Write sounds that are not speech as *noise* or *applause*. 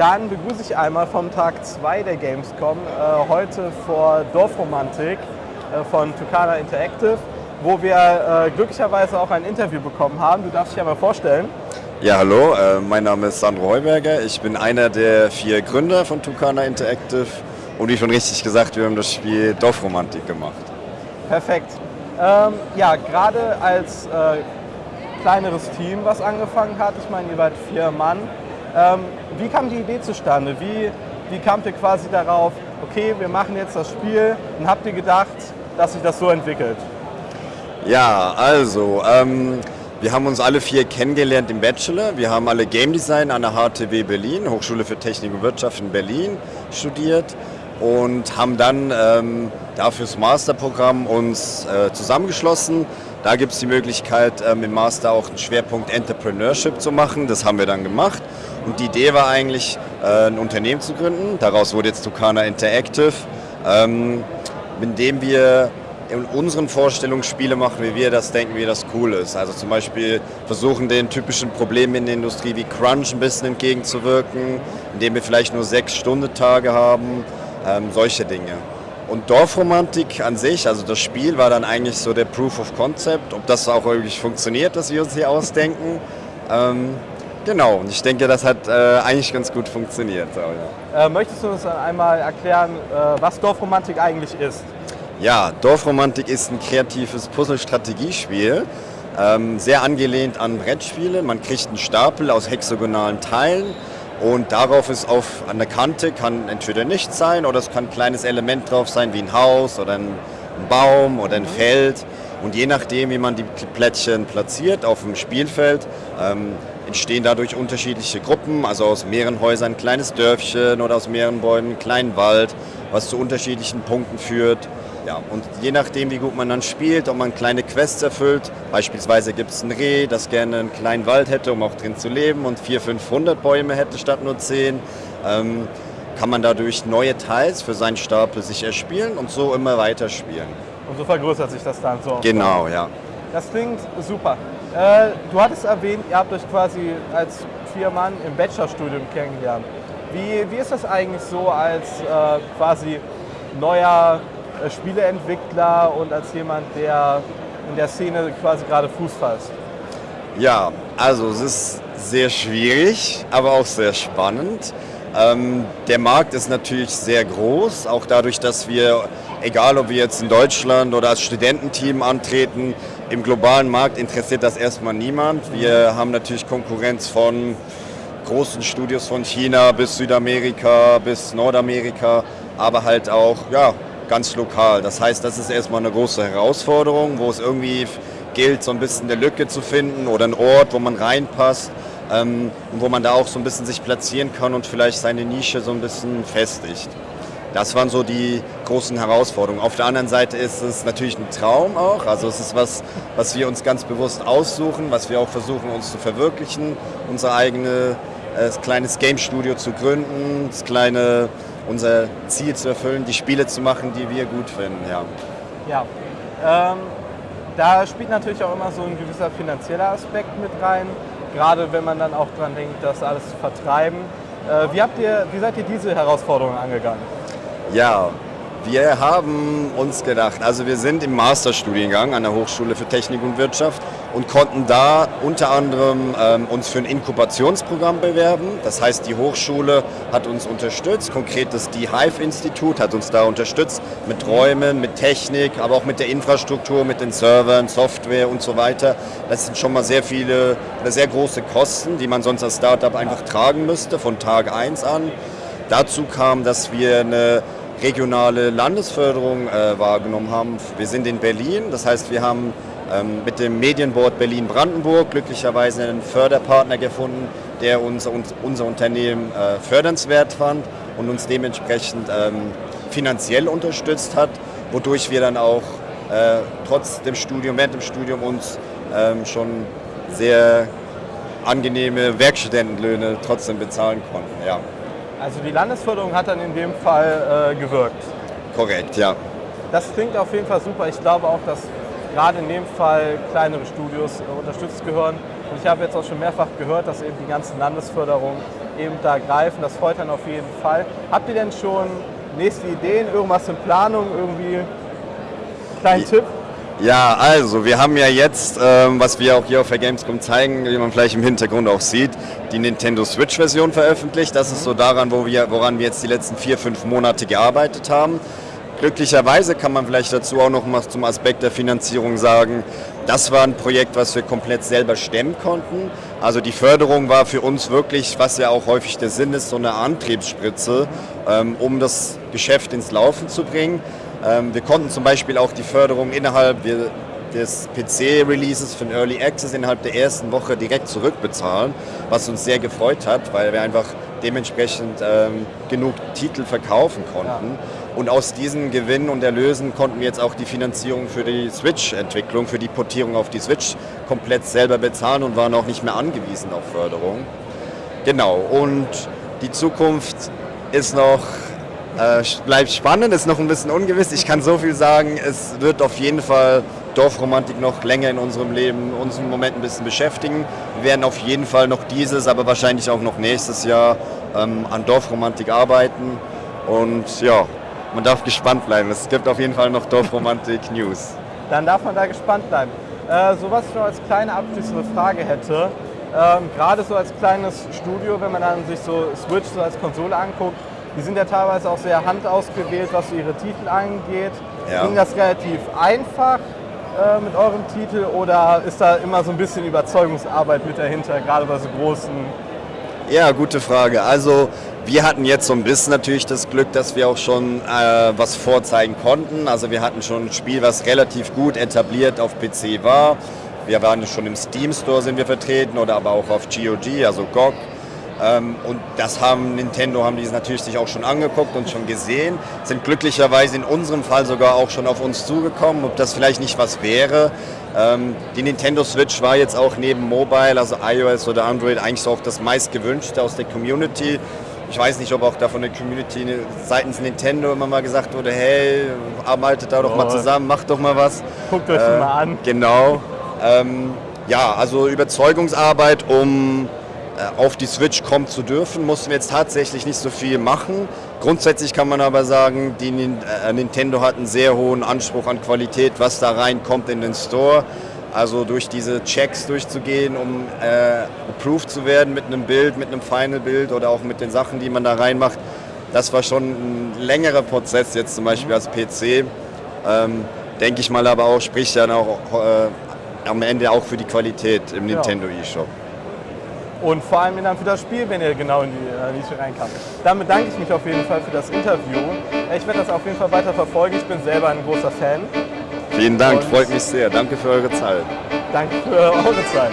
Dann begrüße ich einmal vom Tag 2 der Gamescom, äh, heute vor Dorfromantik äh, von Tucana Interactive, wo wir äh, glücklicherweise auch ein Interview bekommen haben. Du darfst dich einmal vorstellen. Ja, hallo, äh, mein Name ist Sandro Heuberger. Ich bin einer der vier Gründer von Tucana Interactive und wie schon richtig gesagt, wir haben das Spiel Dorfromantik gemacht. Perfekt. Ähm, ja, gerade als äh, kleineres Team, was angefangen hat, ich meine, ihr wart vier Mann, ähm, wie kam die Idee zustande? Wie, wie kamt ihr quasi darauf, okay, wir machen jetzt das Spiel und habt ihr gedacht, dass sich das so entwickelt? Ja, also, ähm, wir haben uns alle vier kennengelernt im Bachelor. Wir haben alle Game Design an der HTW Berlin, Hochschule für Technik und Wirtschaft in Berlin, studiert und haben dann ähm, dafür das Masterprogramm uns äh, zusammengeschlossen. Da gibt es die Möglichkeit, ähm, im Master auch einen Schwerpunkt Entrepreneurship zu machen. Das haben wir dann gemacht. Und die Idee war eigentlich, äh, ein Unternehmen zu gründen. Daraus wurde jetzt Tucana Interactive, ähm, mit dem wir in unseren Vorstellungen Spiele machen, wie wir das denken, wie das cool ist. Also zum Beispiel versuchen den typischen Problemen in der Industrie wie Crunch ein bisschen entgegenzuwirken, indem wir vielleicht nur sechs Stunden Tage haben, ähm, solche Dinge. Und Dorfromantik an sich, also das Spiel war dann eigentlich so der Proof of Concept, ob das auch wirklich funktioniert, dass wir uns hier ausdenken. Ähm, genau, und ich denke, das hat äh, eigentlich ganz gut funktioniert. So, ja. äh, möchtest du uns einmal erklären, äh, was Dorfromantik eigentlich ist? Ja, Dorfromantik ist ein kreatives Puzzle-Strategiespiel, ähm, sehr angelehnt an Brettspiele. Man kriegt einen Stapel aus hexagonalen Teilen und darauf ist auf, an der Kante kann entweder nichts sein oder es kann ein kleines Element drauf sein, wie ein Haus oder ein, ein Baum oder ein Feld. Und je nachdem, wie man die Plättchen platziert auf dem Spielfeld, ähm, entstehen dadurch unterschiedliche Gruppen, also aus mehreren Häusern ein kleines Dörfchen oder aus mehreren Bäumen einen kleinen Wald, was zu unterschiedlichen Punkten führt. Ja, und je nachdem, wie gut man dann spielt, ob man kleine Quests erfüllt, beispielsweise gibt es ein Reh, das gerne einen kleinen Wald hätte, um auch drin zu leben und 400, 500 Bäume hätte statt nur 10, ähm, kann man dadurch neue Teils für seinen Stapel sich erspielen und so immer weiter spielen. Und so vergrößert sich das dann so. Genau, ja. Das klingt super. Äh, du hattest erwähnt, ihr habt euch quasi als vier Mann im Bachelorstudium kennengelernt. Wie, wie ist das eigentlich so als äh, quasi neuer Spieleentwickler und als jemand, der in der Szene quasi gerade Fuß fasst? Ja, also es ist sehr schwierig, aber auch sehr spannend. Ähm, der Markt ist natürlich sehr groß, auch dadurch, dass wir, egal ob wir jetzt in Deutschland oder als Studententeam antreten, im globalen Markt interessiert das erstmal niemand. Wir haben natürlich Konkurrenz von großen Studios von China bis Südamerika bis Nordamerika, aber halt auch ja, ganz lokal. Das heißt, das ist erstmal eine große Herausforderung, wo es irgendwie gilt, so ein bisschen eine Lücke zu finden oder einen Ort, wo man reinpasst ähm, und wo man da auch so ein bisschen sich platzieren kann und vielleicht seine Nische so ein bisschen festigt. Das waren so die großen Herausforderungen. Auf der anderen Seite ist es natürlich ein Traum auch. Also es ist was, was wir uns ganz bewusst aussuchen, was wir auch versuchen uns zu verwirklichen, unser eigenes äh, kleines Game Studio zu gründen, das kleine unser Ziel zu erfüllen, die Spiele zu machen, die wir gut finden. Ja, ja. Ähm, da spielt natürlich auch immer so ein gewisser finanzieller Aspekt mit rein, gerade wenn man dann auch daran denkt, das alles zu vertreiben. Äh, wie, habt ihr, wie seid ihr diese Herausforderungen angegangen? Ja, wir haben uns gedacht, also wir sind im Masterstudiengang an der Hochschule für Technik und Wirtschaft und konnten da unter anderem ähm, uns für ein Inkubationsprogramm bewerben. Das heißt, die Hochschule hat uns unterstützt, konkret das DeHive-Institut hat uns da unterstützt mit Räumen, mit Technik, aber auch mit der Infrastruktur, mit den Servern, Software und so weiter. Das sind schon mal sehr viele, sehr große Kosten, die man sonst als Startup einfach tragen müsste von Tag 1 an. Dazu kam, dass wir eine regionale Landesförderung äh, wahrgenommen haben. Wir sind in Berlin, das heißt, wir haben ähm, mit dem Medienboard Berlin-Brandenburg glücklicherweise einen Förderpartner gefunden, der uns, uns unser Unternehmen äh, fördernswert fand und uns dementsprechend ähm, finanziell unterstützt hat, wodurch wir dann auch äh, trotz dem Studium, während dem Studium uns ähm, schon sehr angenehme Werkstudentenlöhne trotzdem bezahlen konnten. Ja. Also die Landesförderung hat dann in dem Fall äh, gewirkt. Korrekt, ja. Das klingt auf jeden Fall super. Ich glaube auch, dass gerade in dem Fall kleinere Studios äh, unterstützt gehören. Und ich habe jetzt auch schon mehrfach gehört, dass eben die ganzen Landesförderungen eben da greifen. Das freut dann auf jeden Fall. Habt ihr denn schon nächste Ideen, irgendwas in Planung, irgendwie kleinen Tipp? Ja, also wir haben ja jetzt, ähm, was wir auch hier auf der Gamescom zeigen, wie man vielleicht im Hintergrund auch sieht, die Nintendo Switch-Version veröffentlicht. Das ist so daran, wo wir, woran wir jetzt die letzten vier, fünf Monate gearbeitet haben. Glücklicherweise kann man vielleicht dazu auch noch mal zum Aspekt der Finanzierung sagen, das war ein Projekt, was wir komplett selber stemmen konnten. Also die Förderung war für uns wirklich, was ja auch häufig der Sinn ist, so eine Antriebsspritze, ähm, um das Geschäft ins Laufen zu bringen. Ähm, wir konnten zum Beispiel auch die Förderung innerhalb des PC-Releases von Early Access innerhalb der ersten Woche direkt zurückbezahlen, was uns sehr gefreut hat, weil wir einfach dementsprechend ähm, genug Titel verkaufen konnten. Ja. Und aus diesen Gewinnen und Erlösen konnten wir jetzt auch die Finanzierung für die Switch-Entwicklung, für die Portierung auf die Switch komplett selber bezahlen und waren auch nicht mehr angewiesen auf Förderung. Genau, und die Zukunft ist noch äh, bleibt spannend, ist noch ein bisschen ungewiss. Ich kann so viel sagen, es wird auf jeden Fall Dorfromantik noch länger in unserem Leben, uns im Moment ein bisschen beschäftigen. Wir werden auf jeden Fall noch dieses, aber wahrscheinlich auch noch nächstes Jahr ähm, an Dorfromantik arbeiten. Und ja, man darf gespannt bleiben. Es gibt auf jeden Fall noch Dorfromantik *laughs* News. Dann darf man da gespannt bleiben. Äh, so was ich noch als kleine abschließende Frage hätte, ähm, gerade so als kleines Studio, wenn man dann sich so Switch so als Konsole anguckt, die sind ja teilweise auch sehr handausgewählt, was ihre Titel angeht. Ja. Ging das relativ einfach äh, mit eurem Titel oder ist da immer so ein bisschen Überzeugungsarbeit mit dahinter, gerade bei so großen? Ja, gute Frage. Also wir hatten jetzt so ein bisschen natürlich das Glück, dass wir auch schon äh, was vorzeigen konnten. Also wir hatten schon ein Spiel, was relativ gut etabliert auf PC war. Wir waren schon im Steam Store sind wir vertreten oder aber auch auf GOG, also GOG. Ähm, und das haben Nintendo haben die natürlich sich auch schon angeguckt und schon gesehen, sind glücklicherweise in unserem Fall sogar auch schon auf uns zugekommen, ob das vielleicht nicht was wäre. Ähm, die Nintendo Switch war jetzt auch neben Mobile, also iOS oder Android, eigentlich so auch das meistgewünschte aus der Community. Ich weiß nicht, ob auch da von der Community seitens Nintendo immer mal gesagt wurde, hey, arbeitet da doch oh. mal zusammen, macht doch mal was. Guckt euch äh, mal an. Genau. Ähm, ja, also Überzeugungsarbeit, um auf die Switch kommen zu dürfen, mussten wir jetzt tatsächlich nicht so viel machen. Grundsätzlich kann man aber sagen, die äh, Nintendo hat einen sehr hohen Anspruch an Qualität, was da reinkommt in den Store. Also durch diese Checks durchzugehen, um äh, approved zu werden mit einem Bild, mit einem Final-Bild oder auch mit den Sachen, die man da reinmacht. Das war schon ein längerer Prozess jetzt zum Beispiel als PC. Ähm, Denke ich mal aber auch, spricht dann auch äh, am Ende auch für die Qualität im ja. Nintendo eShop und vor allem dann für das Spiel, wenn ihr genau in die Nische reinkam. Dann bedanke ich mich auf jeden Fall für das Interview. Ich werde das auf jeden Fall weiter verfolgen. Ich bin selber ein großer Fan. Vielen Dank, und freut mich sehr. Danke für eure Zeit. Danke für eure Zeit.